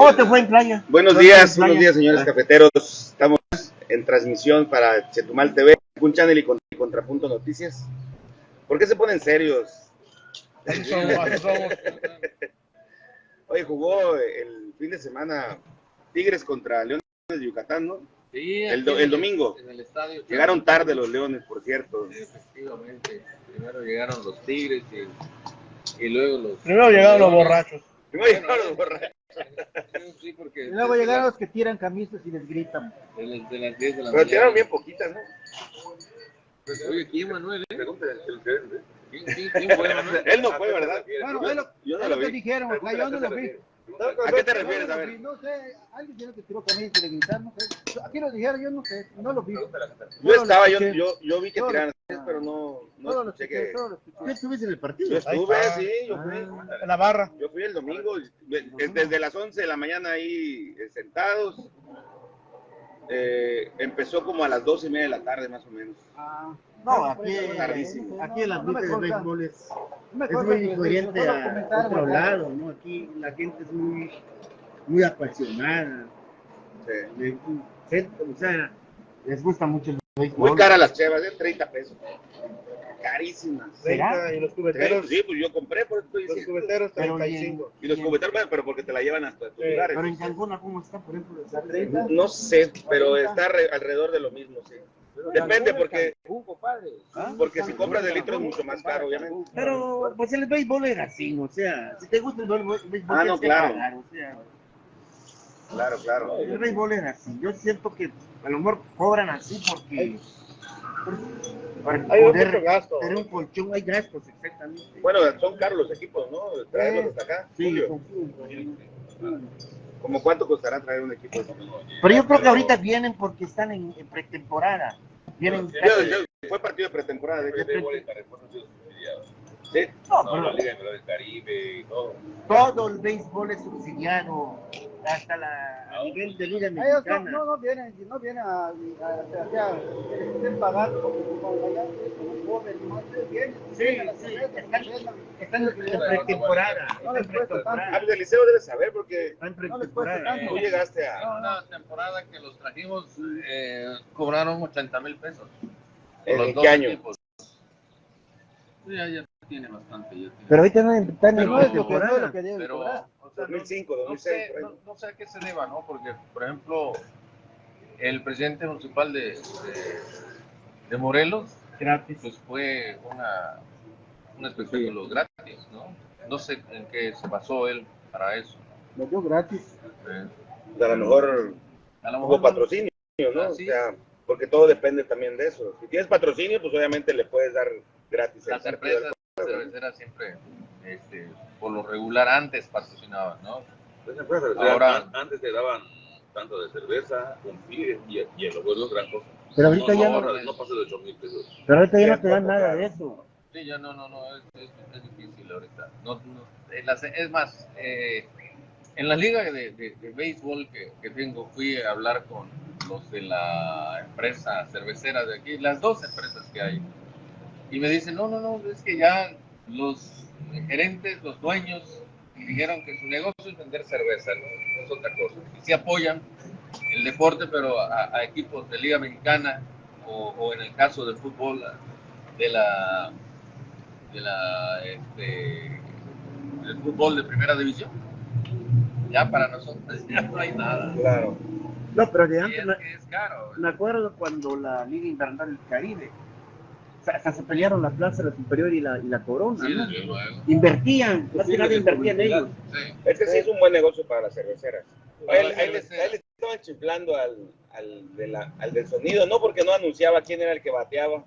¿Cómo te fue en playa? Buenos días, buenos días, señores cafeteros. Estamos en transmisión para Chetumal TV, un channel y Contrapunto Noticias. ¿Por qué se ponen serios? Oye, jugó el fin de semana Tigres contra Leones de Yucatán, ¿no? Sí, el, el, domingo. En el estadio. Llegaron tarde los Leones, por cierto. efectivamente. Primero llegaron los Tigres y, y luego los. Primero llegaron los borrachos. Primero llegaron los borrachos. Sí, porque y luego llegaron los que tiran camisas y les gritan. De las, de las 10 de la Pero tiraron bien poquitas, ¿no? Pues, oye, ¿quién Manuel? Eh? Pregúntale al ¿eh? ¿Quién, quién, quién fue Manuel? Él no fue, ¿verdad? Bueno, es lo, yo no es lo lo que dijeron, o sea, yo no lo vi. ¿A qué te refieres? A ver. No sé, alguien tiene que tiró con ellos y le gritaron, no sé. Aquí lo dijeron, yo no sé, no lo vi. Yo estaba, yo, yo, yo vi que tiraron, pero no, no escuché que... ¿Qué estuviste en el partido? Yo estuve, sí, yo fui. En la barra. Yo fui el domingo, desde las 11 de la mañana ahí eh, sentados. Eh, empezó como a las 12 y media de la tarde, más o menos. Ah, No, aquí, Tardísimo. aquí el ambiente No me de béisbol es, no es muy diferente a otro lado, ¿no? Aquí la gente es muy, muy apasionada. Sí. Le- se- o sea, les gusta mucho el béisbol. Muy cara las chevas, de 30 pesos. Carísimas. ¿Será? Y los Sí, pues yo compré, por eso estoy Los cubeteros Pero 35. Y los cubeteros, bueno, pero porque te la llevan hasta tus Sí, lugares. Pero en Cancún, ¿cómo está, por ejemplo? ¿La 30? No sé, pero está re- alrededor de lo mismo, sí. Depende, porque, ¿Ah? porque si compras de litro es mucho más caro, obviamente. Pero, pues el béisbol es así, o sea, si te gusta el béisbol, Ah, no, claro. pagar, o sea, Claro, claro. el béisbol es así. Yo siento que a lo mejor cobran así porque para Hay poder mucho gasto. tener un colchón hay gastos, exactamente. Bueno, son caros los equipos, ¿no? Traerlos hasta acá. Sí, Julio, ¿Cómo cuánto costará traer un equipo? Pero yo creo que ahorita vienen porque están en, en pretemporada. Vienen Yo- yo- fue partido de pretemporada, de hecho. Sí. No, pero del Caribe y todo. todo el béisbol es subsidiado hasta la, a nivel de liga mexicana. no, no vienen, no vienen a, a, quieren pagar como allá vienen, Sí, están, en pretemporada. No les Ah, pues Eliseo debe saber porque Están en No les cuesta pretemporada. tanto. tú llegaste a... Una temporada que los trajimos, eh, cobraron 80 mil pesos. ¿En qué año? Sí, ya, ya tiene bastante. Ya tiene. Pero ahorita no en No es lo que, no es pretemporada. lo que deben Pero, cobrar. o sea, no- 2005, no 2006, sé, por ahí. no, no sé a qué se deba, ¿no? Porque, por ejemplo, el presidente municipal de, de, de Morelos, Gratis. pues fue una, un espectáculo gratis, ¿no? No sé en qué se basó él para eso. Lo dio gratis. Eh, A lo mejor a lo hubo mejor patrocinio, ¿no? O Así sea, porque todo depende también de eso. Si tienes patrocinio, pues obviamente le puedes dar gratis las empresas cerveceras siempre, este, por lo regular, antes patrocinaban, ¿no? Las empresas Ahora- an- antes te daban tanto de cerveza, un tigre y, y el abuelo gran cosa. Pero ahorita ya no, no, no, no pasa de 8 mil pesos. pero ahorita ya no te dan nada de eso. Sí, ya no, no, no, es, es, es difícil ahorita. No, no, en las- es más, eh, en la liga de, de, de béisbol que, que tengo, fui a hablar con los de la empresa cervecera de aquí, las dos empresas que hay, y me dicen, no, no, no, es que ya los gerentes, los dueños, dijeron que su negocio es vender cerveza, no, es otra cosa. Y sí apoyan el deporte, pero a, a equipos de liga mexicana o, o en el caso del fútbol, de la de la este, del fútbol de primera división. Ya para nosotros ya no hay nada. Claro. No, pero de antes es, me, es caro. me acuerdo cuando la Liga Invernal del Caribe, hasta se pelearon la plaza, la superior y la, y la corona. Sí, ¿no? desde luego. Invertían, más que nada invertían ellos. Sí. Este sí es un buen negocio para las cerveceras. A Para él, las a él le- cerveceras. a él le estaban chiflando al, al, de la- al del sonido, no porque no anunciaba quién era el que bateaba.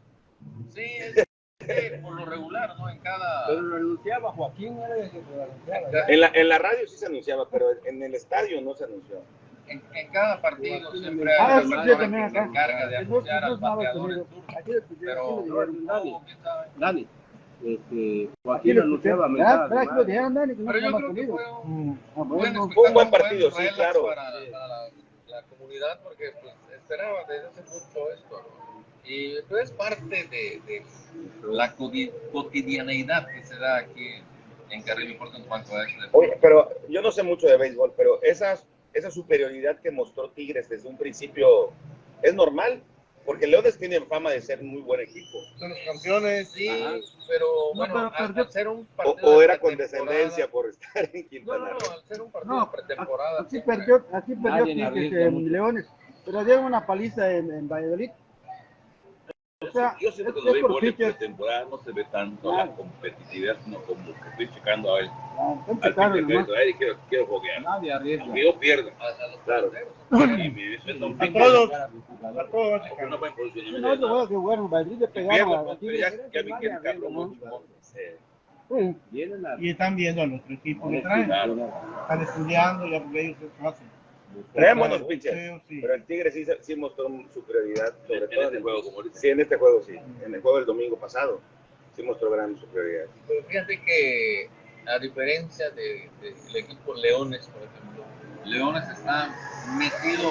Sí, es que por lo regular, ¿no? En cada. Pero lo anunciaba Joaquín, era el que lo anunciaba. En la, en la radio sí se anunciaba, pero en el estadio no se anunció. En, en cada partido siempre Ah, hay una persona también que se encarga de eso al bateador en turno. Pero Dani. Este, Aquí Joaquín lo anunciaba no Pero yo creo que fue un Mm, ah, buen bueno. Fue un buen partido, sí, claro. Para, la, la comunidad, porque pues, esperaba desde hace mucho esto, ¿no? Y pues, es parte de, de la cotidianeidad que se da aquí en carril importa un cuanto a eso. Oye, pero yo no sé mucho de béisbol, pero esa, esa superioridad que mostró Tigres desde un principio es normal, porque Leones tienen fama de ser muy buen equipo. Son los campeones. Sí, Ajá. pero No, bueno, pero al, perdió- al ser un O, partido o de era con descendencia por estar en No, Quintana no, Roo. no, al ser un partido No, pretemporada. Aquí siempre- perdió, aquí perdió Tigres en. Leones, pero dieron una paliza en, en Valladolid. Sea, Yo siento que es- los es por béisbol de pitcher. pretemporada no se ve tanto Claro. la competitividad, sino como que estoy checando a. Ah, están Al que nomás. traer y quiero, quiero foguear. Nadie arriesga. Aunque yo pierda. a, a Claro. Y me A todos. A todos. No buen posicionamiento. No, no, que bueno, Madrid le Y pegaron a- a pues, Tigres. que el cabrón ¿no? mucho. Eh, Sí. Vienen a- Y están viendo a nuestro equipo que traen. Claro. Están estudiando ya porque ellos se hacen. Traen buenos Sí, pitchers, sí. pero el Tigre sí, sí mostró superioridad, sobre En todo este juego, como. Sí, en este juego sí. En el juego del domingo pasado sí mostró gran superioridad. Pero fíjate que, a diferencia de- de- del equipo Leones, por ejemplo, Leones está metido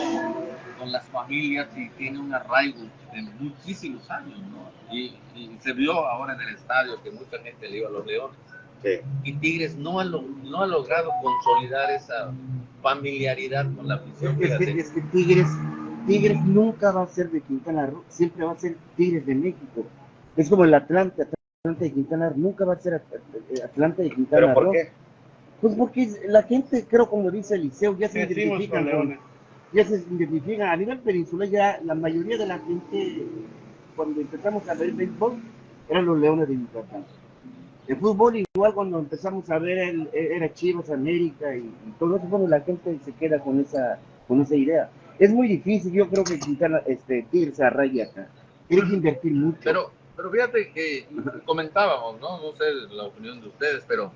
con las familias y tiene un arraigo de muchísimos años, ¿no? Y, y se vio ahora en el estadio que mucha gente le iba a los Leones. Sí. Y Tigres no ha, lo- no ha logrado consolidar esa familiaridad con la afición. Es que, fíjate. es que Tigres, Tigres nunca va a ser de Quintana Roo, siempre va a ser Tigres de México. Es como el Atlante, Atlante de Quintana Roo, nunca va a ser At- Atlante de Quintana ¿Pero por Roo. qué? Pues porque la gente, creo como dice Eliseo, ya se identifican con ya se identifican. A nivel peninsular ya la mayoría de la gente, cuando empezamos a ver béisbol, eran los Leones de Yucatán. El fútbol igual cuando empezamos a ver el- era Chivas, América y, todo eso, bueno, la gente se queda con esa, con esa idea. Es muy difícil, yo creo que Quintana, este, Tigres se arraiga acá. Tiene que invertir mucho. Pero, pero fíjate que comentábamos, ¿no? No sé la opinión de ustedes, pero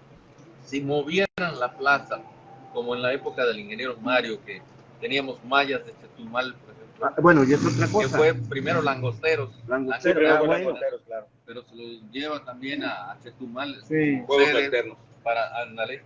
si movieran la plaza, como en la época del ingeniero Mario, que teníamos mallas de Chetumal, por Ah, bueno, y es otra que cosa. fue primero Langosteros, Langosteros, ah, bueno. los Monteros, claro. pero se lo lleva también a, a Chetumal. Sí. Juegos Sedes alternos. Para, ándale.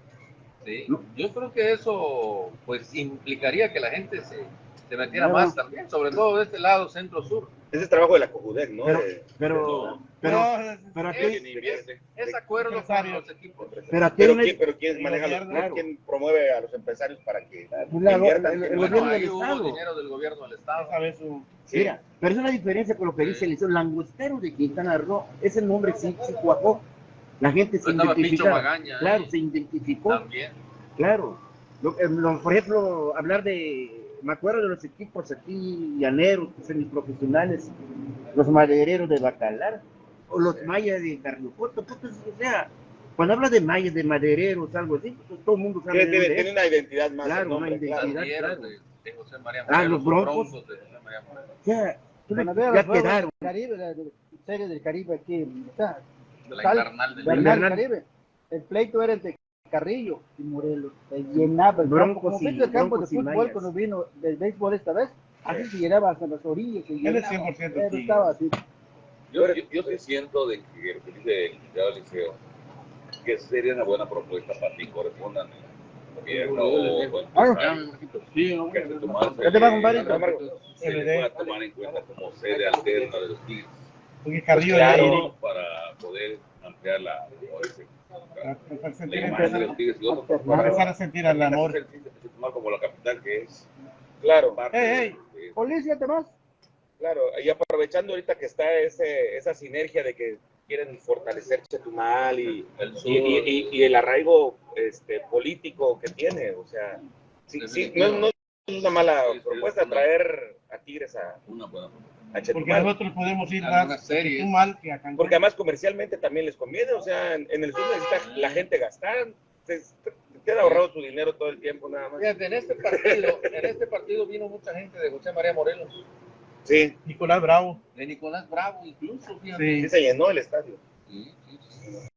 Sí. No. Yo creo que eso, pues, implicaría que la gente se, se metiera No. más también, sobre todo de este lado, centro-sur. Ese es trabajo de la Cojudec, ¿no? Pero- De- Pero, pero, No, pero aquí, invierte. Es acuerdo con los equipos. pero aquí pero, ¿quién, pero ¿quién El maneja los, no, quién promueve a los empresarios para que la- inviertan? el- el Bueno, gobierno del Estado. dinero del gobierno del Estado. su- Sí. Mira, pero es una diferencia con lo que dice Eliseo. Langostero de Quintana Roo, ese nombre sí, sí cuajó. La gente se. Magaña. Claro, se identificó. También. Claro. Lo- eh, lo- por ejemplo, hablar de. Me acuerdo de los equipos aquí llaneros, semiprofesionales, los madereros de Bacalar, o los mayas de Carniopoto. pues, o sea, cuando habla de mayas, de madereros, algo así, pues, todo el mundo sabe tiene, de tiene- una identidad más. Claro, el nombre, una identidad. claro. De, de José María Ah, Morelos, los Broncos. de José María Morelos, O sea, ya juegos quedaron. del Caribe, la de- serie del Caribe aquí, está, de la Tal- Invernal del Bernal Bernal. Caribe. El pleito era entre Carrillo y Morelos. Se llenaba el campo. Como y- el campo de fútbol cuando vino del béisbol esta vez, así se llenaba hasta las orillas. Se Él es llenaba. 100% Pero estaba así. Yo, yo, yo sí siento de que el licenciado Liceo, que sería una buena propuesta para ti, correspondan gobierno o Ah, Sí, que se ¿Qué te va, compadre? se le pueda tomar en cuenta como sede alterna de los Tigres. Porque Carrillo Claro, ampliar la, la imagen de empezar, los Tigres y otros a empezar a sentir el amor. como la capital que es Claro, parte Ey, de- de- Policía, ¿te vas? claro. Y aprovechando ahorita que está ese, esa sinergia de que quieren fortalecer Chetumal y, El y, y- y- y el arraigo este, político que tiene. O sea, sí, sí, no, no es una mala propuesta traer a Tigres a, una buena propuesta. A Porque Chetumal. nosotros podemos ir que a Cancún. Porque además comercialmente también les conviene. O sea, en, en el sur necesita la gente gastar. Se, se queda ahorrado su dinero todo el tiempo nada más. Fíjate, en este partido, en este partido vino mucha gente de José María Morelos, Sí, Nicolás Bravo. de Nicolás Bravo incluso, fíjate. Sí. sí se llenó el estadio. Sí, sí,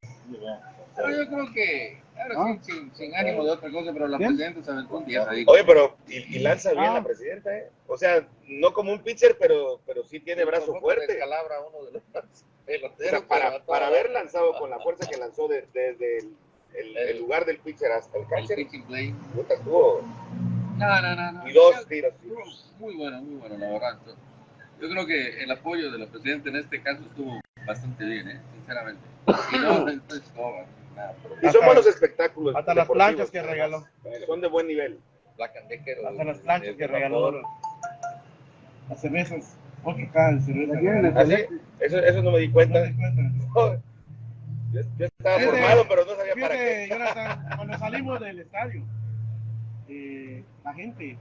Pero yo creo que, ahora Ah. sí, sin, sin ánimo de otra cosa, pero la Bien. presidenta se aventó un día. Oye, pero y, y lanza bien Ah. la presidenta, ¿eh? O sea, no como un pitcher, pero, pero sí tiene brazo fuerte. descalabra a uno de los O peloteros. sea, para, para haber lanzado con la fuerza que lanzó de- desde el, el- el lugar del pitcher hasta el el catcher, pitching play. puta, estuvo No, no, no, no. y dos tiros. Muy bueno, muy bueno, la verdad. Yo creo que el apoyo de la presidenta en este caso estuvo bastante bien, ¿eh? Sinceramente. Y no, nada, son buenos espectáculos. Hasta las planchas que regaló. Son de buen nivel. Hasta las planchas que regaló. Las cervezas. De cerveza. ¿Ah, sí? Eso, eso no me di ¿No cuenta. Yo, yo estaba formado, pero no sabía para qué. Jonathan, cuando salimos del estadio, eh, la gente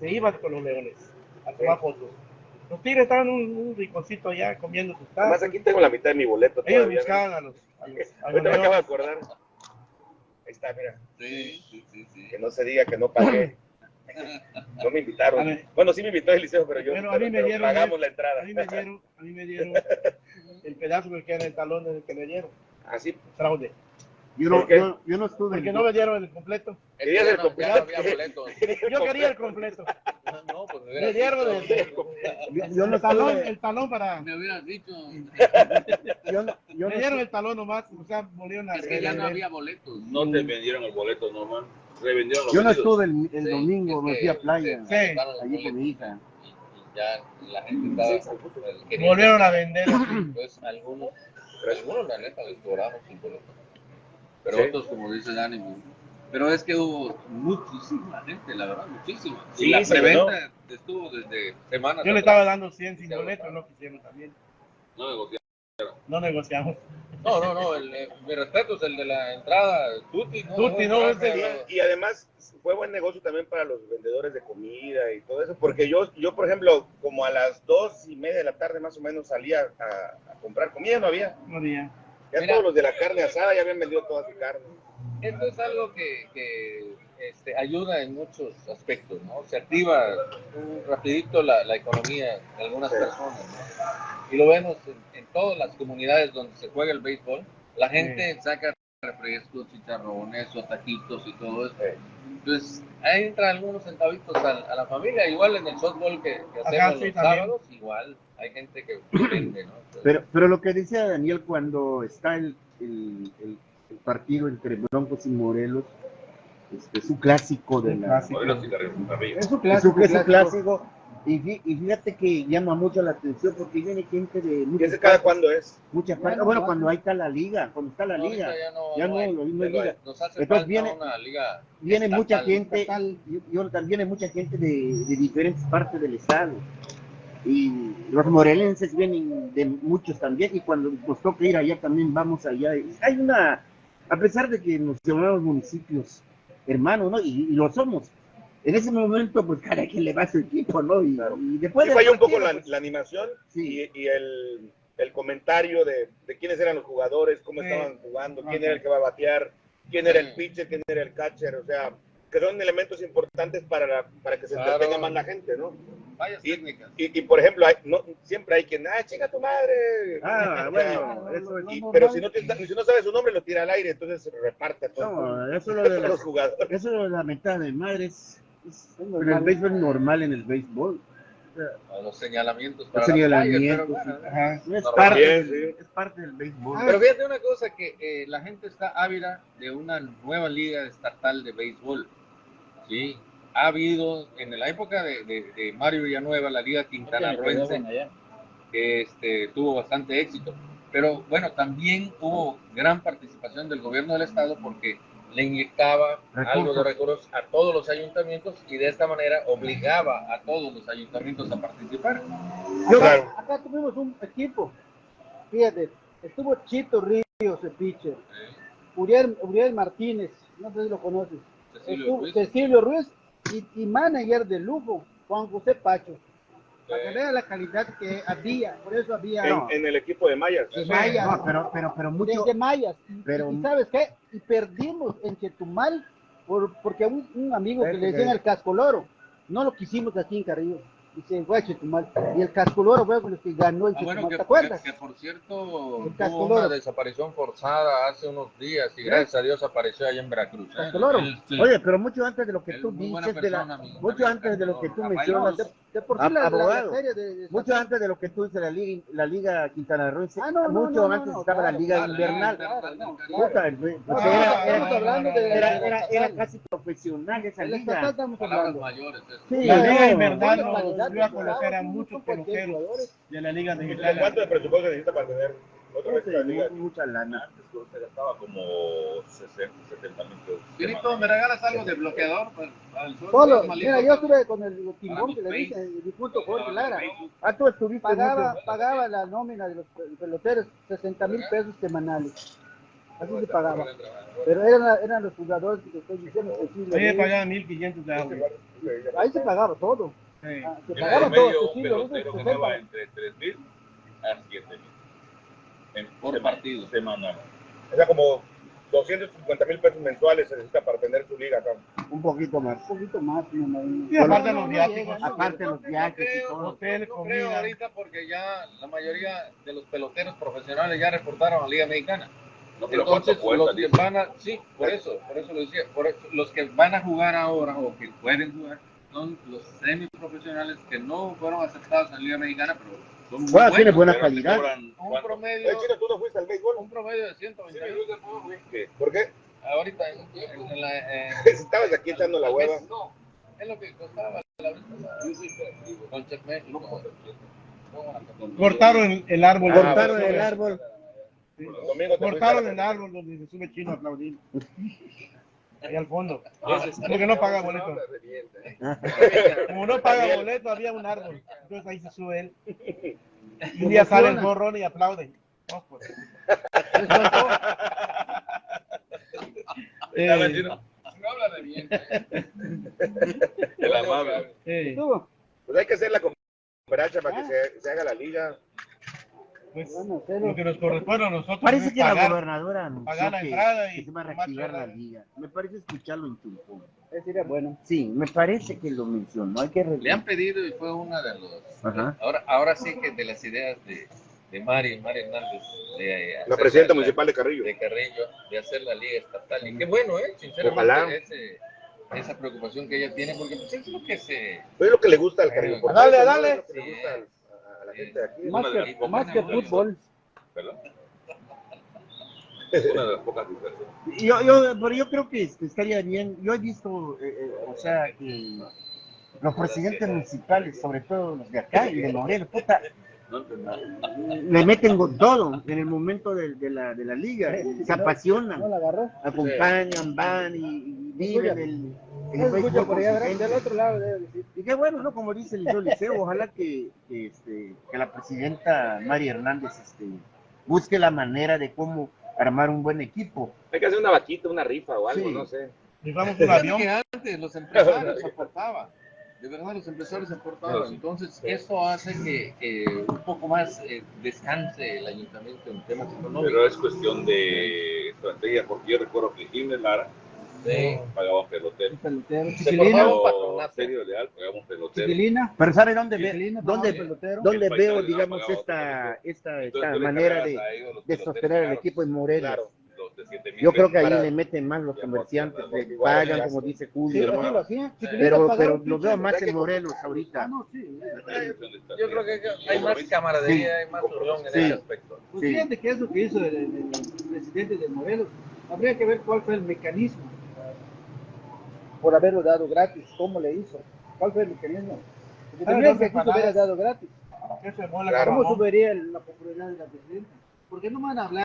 se iba con los leones a tomar fotos. Los tigres estaban en un, un rinconcito allá comiendo sus Además, tacos. aquí tengo la mitad de mi boleto Ellos todavía. ¿no? buscaban a los, a los, a los Ahorita me acabo de acordar. Ahí está, mira. Sí, sí, sí, sí. Que no se diga que no pagué. No me invitaron. ver. Bueno, sí me invitó el liceo, pero yo Pero a mí me dieron- pagamos la entrada. A mí me dieron, a mí me dieron el pedazo que queda en el talón del que me dieron. Así. Fraude. Yo no, yo, yo no estuve Porque no me dieron el completo. Querías el no completo. boletos. Yo quería el completo. No, pues me Me dieron dicho. el, yo, yo no el talón, el talón para. Me hubieras dicho. yo no, yo Me dieron el talón nomás, o sea, volvieron a. Es que ya no había boletos. No te vendieron el boleto, Norman. Revendieron los yo no estuve el, el Sí, domingo, me fui a playa, Sí. allí con mi boletos hija. Y, ya la gente estaba. Volvieron a vender. Pues algunos, algunos la neta les cobraron sin boleto. Pero Sí. otros, como dice Dani, pero es que hubo muchísima gente, la verdad, muchísima. Sí, y la preventa estuvo desde semanas. Yo le atrás. estaba dando 100 sin boleto, no quisieron también. No negociaron. No negociamos. No, no, no, el, eh, mi respeto es el de la entrada, Tuti, ¿no? Tuti, no, ese- ese- Y además fue buen negocio también para los vendedores de comida y todo eso, porque yo, yo por ejemplo, como a las dos y media de la tarde más o menos salía a, a comprar comida, no había. No había. Ya Mira. todos los de la carne asada ya habían vendido toda su carne. Esto es algo que, que, este, ayuda en muchos aspectos, ¿no? Se activa rapidito la, la economía de algunas Sí. personas, ¿no? Y lo vemos en, en todas las comunidades donde se juega el béisbol. La gente saca refrescos, chicharrones o taquitos y todo eso. Sí. Entonces, ahí entran algunos centavitos a, a la familia. Igual en el softball que, que hacemos sí los sábados, igual hay gente que vende, ¿no? Entonces, Pero, pero lo que decía Daniel cuando está el, el, el- el partido entre Broncos y Morelos, este, es un clásico de la... clásico. Morelos y. Es un Es clásico. es. Y, fí- y fíjate que llama mucho la atención porque viene gente de ¿Y muchas ese cada cuándo es? muchas bueno, va. cuando ahí está la liga, cuando está la no, liga, ya no, ya no no, hay. lo mismo es ya no liga. Nos hace Entonces falta viene- una liga Viene mucha estatal. gente, estatal. yo, yo también hay mucha gente de, de diferentes partes del estado. Y los morelenses vienen de muchos también, y cuando nos toca ir allá también vamos allá. Hay una, a pesar de que nos llamamos municipios hermanos, ¿no? Y, y lo somos. En ese momento, pues cada quien le va a su equipo, ¿no? Y, Claro. y después Sí falló un poco la, pues, la animación Sí. y, y el, el comentario de, de quiénes eran los jugadores, cómo Sí. estaban jugando, quién Ajá. era el que va a batear, quién era el pitcher, quién era el catcher, o sea, que son elementos importantes para, la- para que se Claro. entretenga más la gente, ¿no? Varias Y- técnicas. Y, y, por ejemplo, hay, no, siempre hay quien, ah, chinga tu madre. Ah, bueno, eso es. Y- pero si no, te- si no sabe su nombre, lo tira al aire, entonces se reparte a todos No, eso es lo de los jugadores. eso es lo de la mentada de madres. Es, Es pero el béisbol es normal en el béisbol. a los señalamientos Los para las señalamientos, playas, pero bueno, Ajá. Es parte, Bien, del- sí. es parte del béisbol. Pero fíjate una cosa, que eh, la gente está ávida de una nueva liga estatal de béisbol. Sí, ha habido en la época de, de- de Mario Villanueva, la liga Quintana Roense, que este, tuvo bastante éxito. Pero bueno, también hubo gran participación del gobierno del estado porque le inyectaba algo de recursos a todos los ayuntamientos y de esta manera obligaba a todos los ayuntamientos a participar. Yo- Claro. Acá tuvimos un equipo. Fíjate, estuvo Chito Ríos, el pitcher. Uriel, Uriel Martínez, no sé si lo conoces. Cecilio Estuvo Ruiz, Cecilio Ruiz y, y manager de lujo, Juan José Pacho. Para que vea la calidad que había, por eso había En, en el equipo de Mayas. de Mayas, No, pero, pero, pero mucho. de, Mayas. Y, pero- y ¿sabes qué? Y perdimos en Chetumal por, porque un amigo que le decían el cascoloro, no lo quisimos aquí en Carrillo. Y se fue a Chetumal. Y el cascoloro fue con el que ganó en Ah, Chetumal. bueno, que, ¿Te acuerdas? que- que por cierto El tuvo una desaparición forzada hace unos días y gracias a Dios apareció allá en Veracruz. ¿eh? Él, sí, Oye, pero mucho antes de lo que tú dices, de la, persona, mi mucho amigo antes de lo que tú mencionas, De por sí la, la- la serie de, de- mucho antes de lo que tú dices, la liga, la liga quintanarroense, Ah, no, mucho no, no, antes no, estaba la claro, liga claro, invernal. pues, era, de- de- de- casi profesional esa liga. estamos hablando. mayores. Sí, La no, liga invernal no, nos dio a de conocer a muchos peloteros de la liga ¿Cuánto mexicana. de presupuesto necesita para tener Otra vez la mucha lana. Antes solo se gastaba como 60, 70 mil pesos. Pirito, ¿me regalas algo de bloqueador? Para, para el sol? Solo, Malito. mira, yo estuve con el timbón que Para le dice, el difunto Jorge Lara. Ah, tú estuviste Pagaba, mucho. pagaba la nómina de los peloteros 60 mil pesos semanales. Así se pagaba. Pero eran, eran los jugadores que te estoy diciendo. que sí, A mí me le- pagaban 1500 de agua. ahí se pagaba todo. Sí. Ah, se pagaba todo. un pelotero 60. ganaba entre 3 mil a 7 En Por semana- partido. Semanal. O sea, como 250 mil pesos mensuales se necesita para tener su liga acá. Un poquito más. Un poquito más, aparte No, los viáticos. Aparte creo, No creo ahorita porque ya la mayoría de los peloteros profesionales ya reportaron a la Liga Mexicana. No, pero ¿cuánto Entonces, cuesta? los que dice? van a, sí, por eso, por eso lo decía, por eso, los que van a jugar ahora o que pueden jugar son los semiprofesionales que no fueron aceptados en la Liga Mexicana, pero son muy Bueno, tiene buenos. buena calidad. Un ¿cuánto? promedio, Chino, ¿tú no fuiste al béisbol? un promedio de Sí, 120 yo te puedo, güey, que- ¿Por qué? ahorita en, en- la, eh, Estabas aquí echando la hueva. No, es lo que costaba la vez. Con Check México. Cortaron el, árbol. Ah, Cortaron bueno, el árbol. Domingo te Cortaron el árbol donde se sube chino a aplaudir. Ahí al fondo. Ah, Porque no paga boleto. Como no paga boleto, había un árbol. Entonces ahí se sube él. Y un día sale el gorrón y aplauden. No, pues. Eh. No habla de bien. El amable. eh. Pues hay que hacer la cooperacha para que se, se haga la liga. Pues, Bueno, pero- lo que nos corresponde a nosotros Parece es que la pagar. gobernadora anunció pagar la que, entrada y que se va a reactivar la liga. Me parece escucharlo en Tulcón. Bueno. Sí, me parece que lo mencionó. Hay que Le han pedido y fue una de los. Ajá. Ahora, ahora sí que de las ideas de, de Mari, Mari Hernández. De La hacer presidenta la- municipal de Carrillo. De Carrillo, de hacer la liga estatal. Y qué bueno, ¿eh? Sinceramente, Ojalá. ese- esa preocupación que ella tiene, porque pues es lo que se. Pues es lo que le gusta al Carrillo. Dale, dale. Es la gente de aquí. Más de que, más que fútbol. Una de las pocas diferencias. Yo, yo, pero yo creo que este, estaría bien. Yo he visto, eh, eh, o sea, que los presidentes municipales, sobre todo los de acá y de Morelos, puta, le meten con todo en el momento de, de la, de la liga, se apasionan, acompañan, van y, y viven el, el escucha béisbol por allá. Del otro lado debe decir. Qué bueno, ¿no? Como dice el Liceo Liceo, ojalá que, que, este, que la presidenta María Hernández este, busque la manera de cómo armar un buen equipo. Hay que hacer una vaquita, una rifa o algo, Sí. no sé. Rifamos un avión. que antes los empresarios aportaban. De verdad, los empresarios aportaban. Entonces, eso hace que, que un poco más eh, descanse el ayuntamiento en temas económicos. Pero es cuestión de estrategia, porque yo recuerdo que Jiménez Lara Sí. pagaba pelotero. El pelotero. Se Chiquilina. serio leal, pelotero. Chiquilina. Pero ¿sabe dónde, ve, dónde, pelotero. dónde veo, digamos, esta, esta, Entonces, esta manera de, de sostener el equipo en Morelos? Claro. los de 7,000 Yo creo que ahí Para- le meten más los comerciantes, igual, pagan, como dice Julio, pero, pero lo veo más que- en Morelos Ah, ahorita. no, sí. Yo creo que hay más camaradería, hay más unión en Sí. ese aspecto. Pues Sí. fíjate que es lo que hizo el, el- el presidente de Morelos. Habría que ver cuál fue el mecanismo por haberlo dado gratis. ¿Cómo le hizo? ¿Cuál fue el mecanismo? Porque Ah, también no que hubiera dado gratis. Claro. ¿Cómo subiría la popularidad de la presidenta? Porque no van a hablar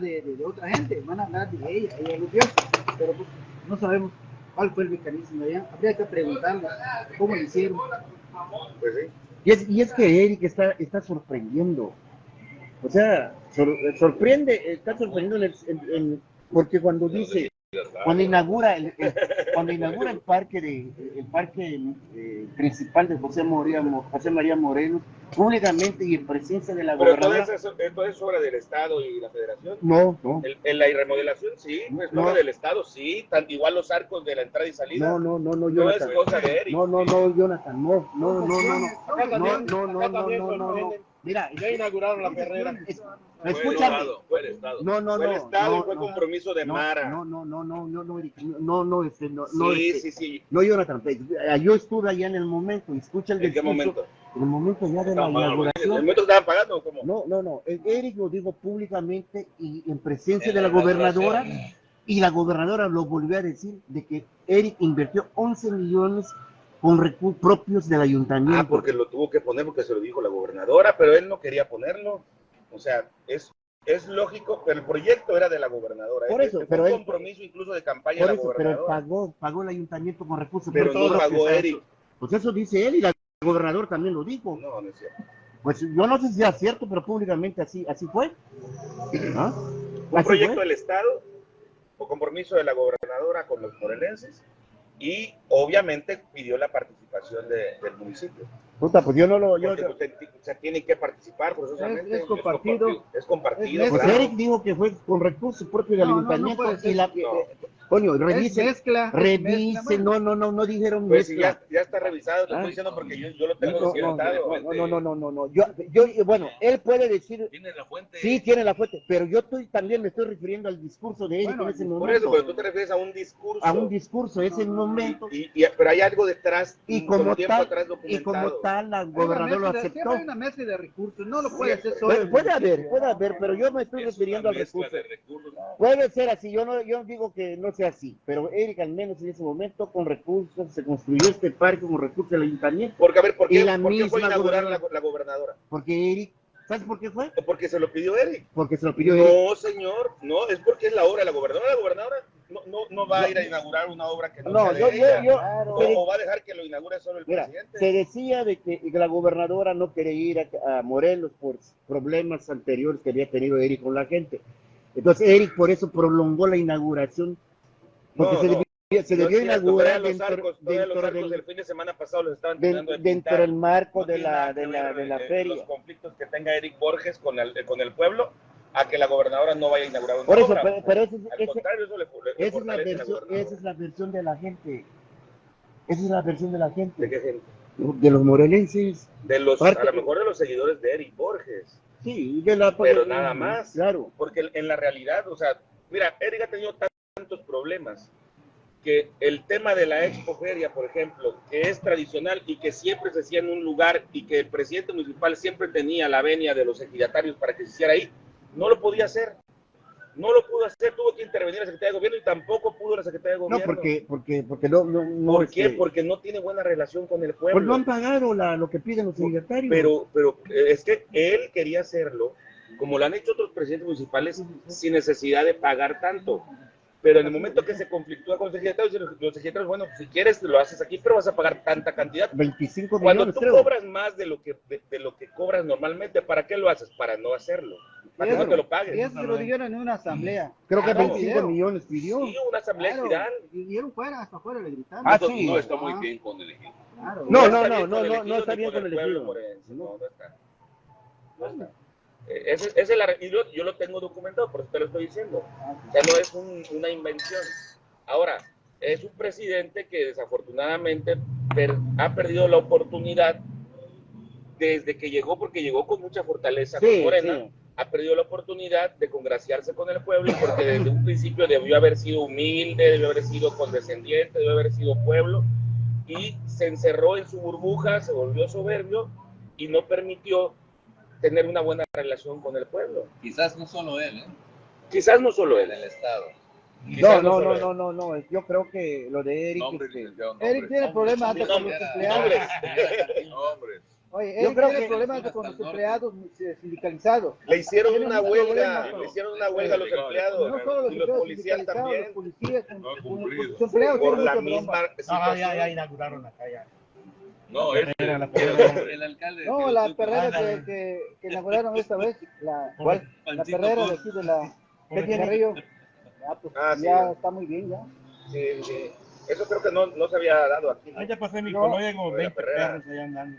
de, de- de otra gente, van a hablar de ella, ella lo vio, pero pues, no sabemos cuál fue el mecanismo de ella. Habría que preguntarle cómo lo hicieron. Pues sí. Y es, y es que Eric está, está sorprendiendo. O sea, sor- sorprende, está sorprendiendo en el- en- en- porque cuando dice, cuando inaugura el, el- cuando inaugura el parque de el parque eh, principal de José María José María Morelos públicamente y en presencia de la Pero todo gobernadora eso, todo es obra del Estado y la Federación. no no El, en la remodelación, sí, es No. obra del Estado, sí. Tan, igual los arcos de la entrada y salida. no no no no No es Jonathan cosa de Eric. no no no Jonathan no no no no no Acá no no no no no no no sorprenden. mira Ya inauguraron la perrera. Fue escúchame Estado, fue el Estado. no no fue el no Estado y no, fue no. compromiso de no, Mara. No, no, no, no, no, no, Eric, no, no, este, no, no, sí, este, sí, sí. no, Jonathan, eh, yo estuve allá en el momento, escucha el ¿En qué momento? en el momento ya de la No, no, no, ¿En el inauguración. momento estaban pagando o cómo? No, no, no, eh, Eric lo dijo públicamente y en presencia En de la gobernadora, inauguración. y la gobernadora lo volvió a decir, de que Eric invirtió 11 millones con recursos propios del ayuntamiento. Ah, porque lo tuvo que poner porque se lo dijo la gobernadora, pero él no quería ponerlo. O sea, es es lógico, pero el proyecto era de la gobernadora. Por Es- eso, pero un él- compromiso incluso de campaña Por de la eso, pero gobernadora. pagó, pagó el ayuntamiento con recursos. Pero no pagó Eric. Pues eso dice él y la gobernador también lo dijo. No, no es cierto. Pues yo no sé si sea cierto, pero públicamente así, así fue. ¿Ah? Un Así proyecto fue. del Estado o compromiso de la gobernadora con los morelenses y obviamente pidió la participación de- del municipio. Puta, pues yo no lo. Yo, Porque usted sea, tiene que participar forzosamente. Es- es compartido. Es compartido. Es- pues claro. Eric dijo que fue con recursos propios del No, no, no ayuntamiento. puede ser. y la, Coño, Es revisen, mezcla. es revisen, mezcla, bueno. no, no, no, no dijeron Pues si ya, ya está revisado, te Ah. estoy diciendo porque yo, yo lo tengo no, no, documentado. no, no, no, no, no, no. Yo, yo, bueno, él puede decir, Tiene la fuente. sí, tiene la fuente, pero yo estoy, también me estoy refiriendo al discurso de Eric Bueno, en ese Por momento. eso, pero tú te refieres a un discurso. a un discurso, ese momento. Y, y- pero hay algo detrás, Y con como tal, atrás y como tal, una gobernadora lo aceptó. Hay una mezcla de recursos, no lo puede hacer solo. Puede, el haber, puede haber, pero yo me estoy refiriendo al recurso. Puede ser así, yo no, yo digo que no sea así, pero Eric al menos en ese momento con recursos se construyó este parque con recursos del ayuntamiento, Porque, a ver, ¿por qué, la por qué fue inaugurar la, gobernadora. la gobernadora? porque Eric, ¿sabes por qué fue? Porque se lo pidió Eric. Porque se lo pidió Eric. No, señor, no, es porque es la obra de la gobernadora. La gobernadora no, no, no va a ir a inaugurar una obra que no, No, sea de yo, yo, ella. yo, Claro. O, o va a dejar que lo inaugure solo el mira, presidente. se decía de que la gobernadora no quería ir a, a Morelos por problemas anteriores que había tenido Eric con la gente. Entonces Eric por eso prolongó la inauguración, porque No, se no. debió, se debió inaugurar dentro, arcos, dentro del, el fin de semana pasado los estaban terminando de dentro del marco No de la, de que la, de la eh, feria. Los conflictos que tenga Eric Borges con el, con el pueblo a que la gobernadora no vaya a inaugurar una Por eso, obra. pero, pero ese- Al ese- contrario, eso le, le esa, es la la versión, esa es la versión de la gente. Esa es la versión de la ¿De gente, qué gente? de los morelenses. De los, Parte- a lo mejor de los seguidores de Eric Borges. Sí, de la, Pero nada más. Claro. Porque en la realidad, o sea, mira, Eric ha tenido tantos problemas que el tema de la expoferia, por ejemplo, que es tradicional y que siempre se hacía en un lugar y que el presidente municipal siempre tenía la venia de los ejidatarios para que se hiciera ahí, no lo podía hacer. No lo pudo hacer, tuvo que intervenir la Secretaría de Gobierno y tampoco pudo la Secretaría de No, Gobierno. porque, porque, porque no, no, no, ¿Por qué? este, Porque no tiene buena relación con el pueblo. pues no han pagado la, lo que piden los secretarios. Pero, pero eh, es que él quería hacerlo, como lo han hecho otros presidentes municipales, sin necesidad de pagar tanto. Pero en el momento que se conflictúa con los secretarios, los secretarios, bueno, si quieres lo haces aquí, pero vas a pagar tanta cantidad. 25 Cuando millones, tú creo. cobras más de lo que de, de lo que cobras normalmente, ¿para qué lo haces? Para no hacerlo, para que no te lo Y paguen. eso se lo dijeron en una asamblea. Creo que Claro. 25 millones pidió. Sí, una asamblea Claro, general. y dieron fuera, hasta fuera le gritaron. Ah, sí. no está muy Ah. bien con el ejido. Claro. No, está no, bien no, con no, el no, no está bien con el ejido. No. No, no está. No está. Eh, Ese, ese es el arre- y yo, yo lo tengo documentado, por eso te lo estoy diciendo. O sea, no es un- una invención. Ahora, es un presidente que desafortunadamente per- ha perdido la oportunidad desde que llegó, porque llegó con mucha fortaleza Sí, con Morena, sí. ha perdido la oportunidad de congraciarse con el pueblo, porque desde un principio debió haber sido humilde, debió haber sido condescendiente, debió haber sido pueblo, y se encerró en su burbuja, se volvió soberbio y no permitió tener una buena relación con el pueblo. Quizás no solo él, ¿eh? Quizás no solo en él. el Estado. No, no, no, no, no, no. Yo creo que lo de Eric. Nombre, este, Eric nombre. tiene problemas hasta con los empleados. Oye, Yo Eric creo tiene que- problemas hasta con los empleados eh, sindicalizados. Le hicieron una un huelga, le hicieron una huelga a los empleados No solo los y los policías también los policías, No con- con- empleados por tienen la misma. No, ya, ya inauguraron acá ya. No, es Era la El alcalde. No, la perrera Ah, que, la- que, que inauguraron esta vez, la, ¿Cuál? la perrera de aquí de la ¿Qué de tiene? Carrillo. Ya, pues, Ah, sí, ya ¿no? está muy bien ya. Sí, sí. Eso creo que no, no se había dado aquí. Ahí ya pasé mi No. colonia como Oiga, 20 Perrera. perros allá andando.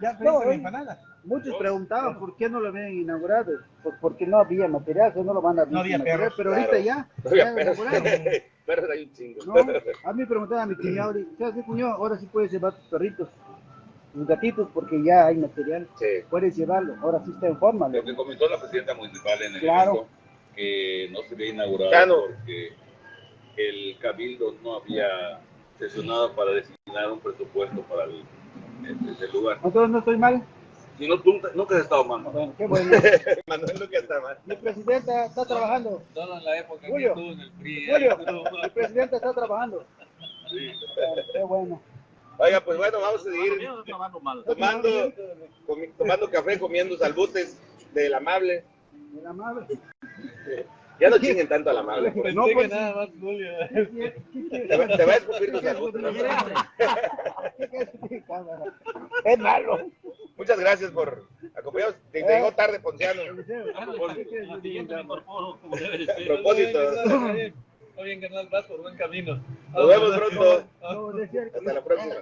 Ya No, pediste oye. empanadas. Muchos No, preguntaban por qué no lo habían inaugurado, pues porque no había material, eso no lo van a No había perros, pero claro. ahorita ya, No había ya perros. Perros hay un chingo. No, a mí me preguntaban a mi cuñado, ¿sabes qué cuñado? Ahora sí puedes llevar tus perritos, tus gatitos, porque ya hay material, Sí. puedes llevarlo, ahora sí está en forma. lo que comentó la presidenta municipal en el Claro. evento, que no se había inaugurado no. porque el cabildo no había sesionado para designar un presupuesto para el, el- ese lugar. Entonces no estoy mal. Si no, nunca, nunca has estado mal. ¿no? Bueno, qué bueno. Manuel nunca está mal. Mi presidenta está trabajando. Solo en la época que Julio. estuvo en el PRI. Julio, mi presidenta está trabajando. Sí. Qué bueno. Oiga, pues bueno, vamos a seguir tomando, tomando café, comiendo salbutes del amable. la madre. Ya no chinguen tanto a la madre. Pensé No, pues- nada más Julio. Te va, te va a escupir tu salud. ¿no? Es malo. Muchas gracias por acompañarnos. Te llegó tarde, Ponciano. Ser. Propósito. Muy bien, carnal, vas por buen camino. Nos vemos pronto. Hasta la próxima.